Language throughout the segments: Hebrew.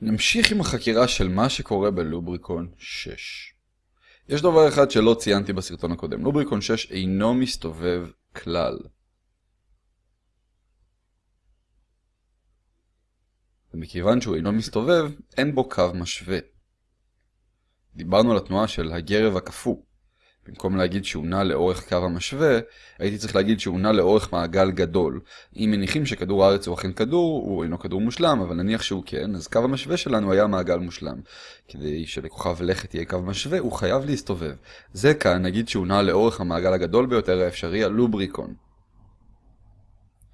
נמשיך עם החקירה של מה שקורה בלובריקון 6. יש דבר אחד שלא ציינתי בסרטון הקודם, לובריקון 6 אינו מסתובב כלל. ומכיוון שהוא אינו מסתובב, אין בו קו משווה. דיברנו על התנועה של הגרב הקפוא. במקום להגיד שהוא נע לאורך קו המשווה, הייתי צריך להגיד שהוא נע לאורך מעגל גדול. אם מניחים שכדור הארץ הוא אכן כדור, הוא אינו כדור מושלם, אבל נניח שהוא כן, אז קו המשווה שלנו היה מעגל מושלם. כדי שלכוכב לכת יהיה קו משווה, הוא חייב להסתובב. זה כאן, נגיד שהוא נע לאורך המעגל הגדול ביותר האפשרי, הלובריקון.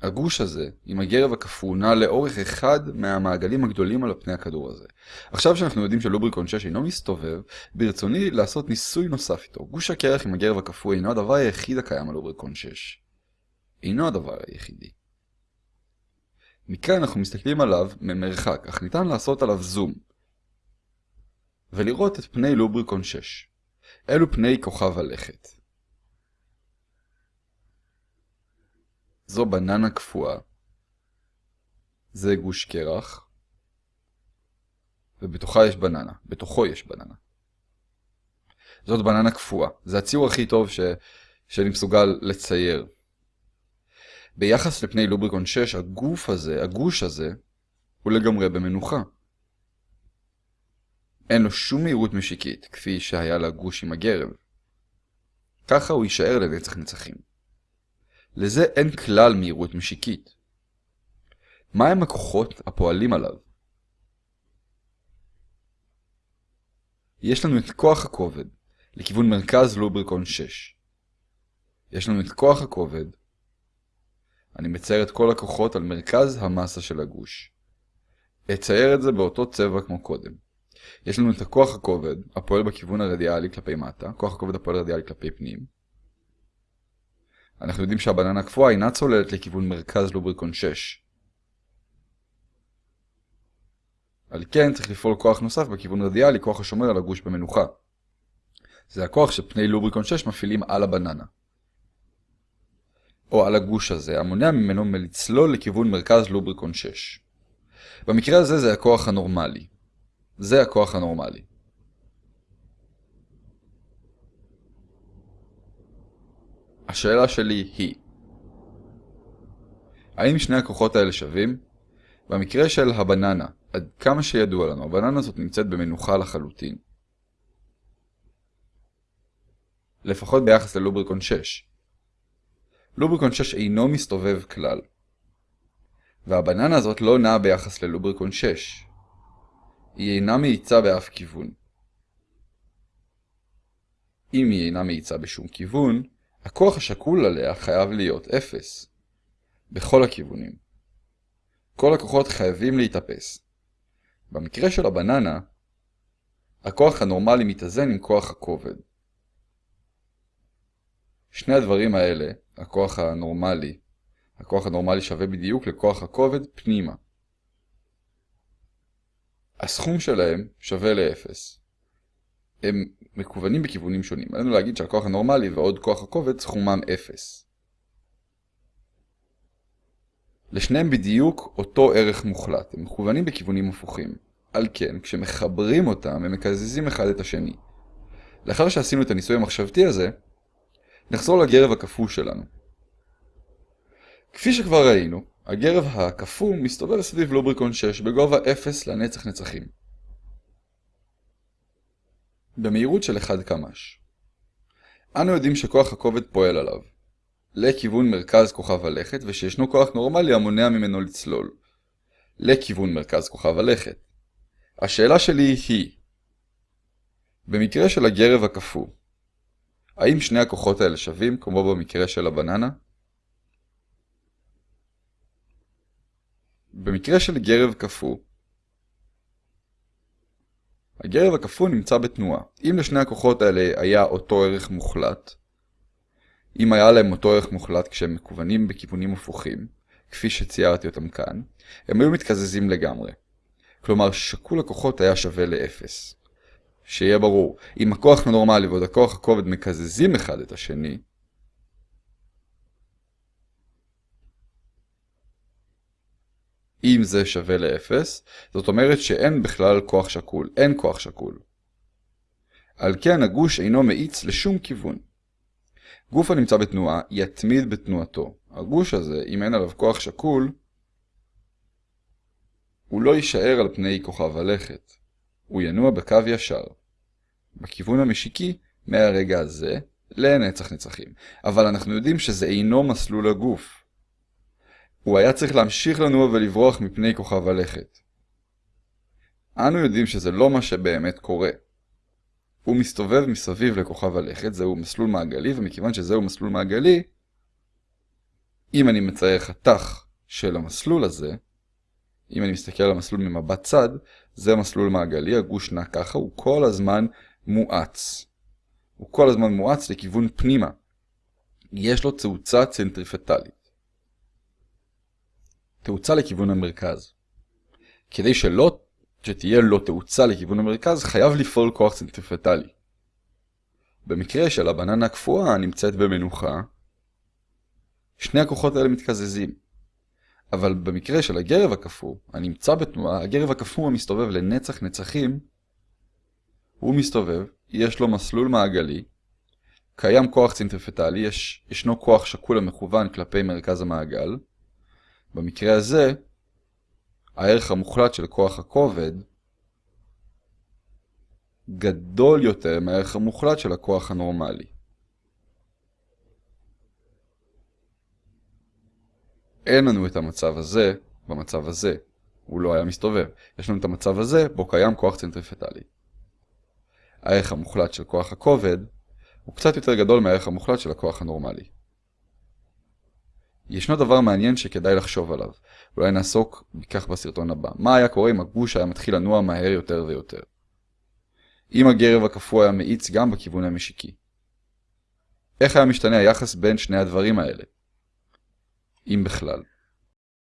הגוש הזה, עם הגרב הקפוא, נע לאורך אחד מהמעגלים הגדולים על פני הכדור הזה. עכשיו שאנחנו יודעים שלובריקון 6 אינו מסתובב, ברצוני לעשות ניסוי נוסף איתו. גוש הקרח עם הגרב הקפוא אינו הדבר היחיד הקיים על לובריקון 6. אינו הדבר היחידי. מכאן אנחנו מסתכלים עליו ממרחק, אך ניתן לעשות עליו זום. ולראות את פני לובריקון 6. אלו פני כוכב הלכת. זו בננה קפואה. זה גוש קרח. ובתוכה יש בננה. בתוכו יש בננה. זאת בננה קפואה. זה הציור הכי טוב ש... שאני מסוגל לצייר. ביחס לפני לובריקון 6, הגוף הזה, הגוש הזה, הוא לגמרי במנוחה. אין לו שום מהירות משיקית, כפי שהיה לגוש עם הגרב. ככה הוא יישאר לנצח נצחים. לזה אין כלל מהירות משיקית. מהם הכוחות הפועלים עליו? יש לנו את כוח הכובד, לכיוון מרכז לובריקון 6. יש לנו את כוח הכובד. אני מצייר את כל הכוחות על מרכז המסה של הגוש. אצייר את זה באותו צבע כמו קודם. יש לנו את הכוח הכובד, הפועל בכיוון הרדיאלי כלפי מטה, כוח הכובד הפועל רדיאלי כלפי פנים. אנחנו יודעים שהבננה הקפואה אינה צוללת לכיוון מרכז לובריקון 6. על כן צריך לפעול כוח נוסף בכיוון רדיאלי, כוח השומר על הגוש במנוחה. זה הכוח שפני לובריקון 6 מפעילים על הבננה. או על הגוש הזה, המונע ממנו מלצלול לכיוון מרכז לובריקון 6. במקרה הזה זה הכוח הנורמלי. זה הכוח הנורמלי. השאלה שלי היא האם שני הכוחות האלה שווים? במקרה של הבננה, עד כמה שידוע לנו, הבננה הזאת נמצאת במנוחה לחלוטין. לפחות ביחס ללובריקון 6. לובריקון 6 אינו מסתובב כלל. והבננה הזאת לא נעה ביחס ללובריקון 6. היא אינה מאיצה באף כיוון. אם היא אינה מאיצה בשום כיוון, הכוח השקול עליה חייב להיות 0. בכל הכיוונים. כל הכוחות חייבים להתאפס. במקרה של הבננה, הכוח הנורמלי מתאזן עם כוח הכובד. שני הדברים האלה, הכוח הנורמלי, הכוח הנורמלי שווה בדיוק לכוח הכובד פנימה. הסכום שלהם שווה ל-0. הם מקוונים בכיוונים שונים. עלינו להגיד שהכוח הנורמלי ועוד כוח הכובד סכומם 0. לשניהם בדיוק אותו ערך מוחלט, הם מכוונים בכיוונים הפוכים. על כן, כשמחברים אותם, הם מקזזים אחד את השני. לאחר שעשינו את הניסוי המחשבתי הזה, נחזור לגרב הקפוא שלנו. כפי שכבר ראינו, הגרב הקפוא מסתובב סביב לובריקון 6 בגובה 0 לנצח נצחים. במהירות של 1 קמ"ש. אנו יודעים שכוח הכובד פועל עליו, לכיוון מרכז כוכב הלכת, ושישנו כוח נורמלי המונע ממנו לצלול, לכיוון מרכז כוכב הלכת. השאלה שלי היא, במקרה של הגרב הקפוא, האם שני הכוחות האלה שווים, כמו במקרה של הבננה? במקרה של גרב קפוא, הגרב הקפוא נמצא בתנועה. אם לשני הכוחות האלה היה אותו ערך מוחלט, אם היה להם אותו ערך מוחלט כשהם מכוונים בכיוונים הפוכים, כפי שציירתי אותם כאן, הם היו מתקזזים לגמרי. כלומר, שקול הכוחות היה שווה ל-0. שיהיה ברור, אם הכוח הנורמלי ועוד הכוח הכובד מקזזים אחד את השני, אם זה שווה ל-0, זאת אומרת שאין בכלל כוח שקול, אין כוח שקול. על כן הגוש אינו מאיץ לשום כיוון. גוף הנמצא בתנועה יתמיד בתנועתו. הגוש הזה, אם אין עליו כוח שקול, הוא לא יישאר על פני כוכב הלכת. הוא ינוע בקו ישר. בכיוון המשיקי, מהרגע הזה, לנצח נצחים. אבל אנחנו יודעים שזה אינו מסלול הגוף. הוא היה צריך להמשיך לנוע ולברוח מפני כוכב הלכת. אנו יודעים שזה לא מה שבאמת קורה. הוא מסתובב מסביב לכוכב הלכת, זהו מסלול מעגלי, ומכיוון שזהו מסלול מעגלי, אם אני מצייר חתך של המסלול הזה, אם אני מסתכל על המסלול ממבט צד, זה מסלול מעגלי, הגוש נע ככה, הוא כל הזמן מואץ. הוא כל הזמן מואץ לכיוון פנימה. יש לו תאוצה צנטריפטלית. תאוצה לכיוון המרכז. כדי שלא שתהיה לו תאוצה לכיוון המרכז, חייב לפעול כוח צנטריפטלי. במקרה של הבננה הקפואה הנמצאת במנוחה, שני הכוחות האלה מתקזזים. אבל במקרה של הגרב הקפוא, הנמצא בתנועה, הגרב הקפוא המסתובב לנצח נצחים, הוא מסתובב, יש לו מסלול מעגלי, קיים כוח צנטריפטלי, יש, ישנו כוח שקול המכוון כלפי מרכז המעגל. במקרה הזה, הערך המוחלט של כוח הכובד גדול יותר מהערך המוחלט של הכוח הנורמלי. אין לנו את המצב הזה במצב הזה. הוא לא היה מסתובב. יש לנו את המצב הזה בו קיים כוח צנטריפטלי. הערך המוחלט של כוח הכובד הוא קצת יותר גדול מהערך המוחלט של הכוח הנורמלי. ישנו דבר מעניין שכדאי לחשוב עליו, אולי נעסוק בכך בסרטון הבא. מה היה קורה אם הגוש היה מתחיל לנוע מהר יותר ויותר? אם הגרב הקפוא היה מאיץ גם בכיוון המשיקי. איך היה משתנה היחס בין שני הדברים האלה? אם בכלל.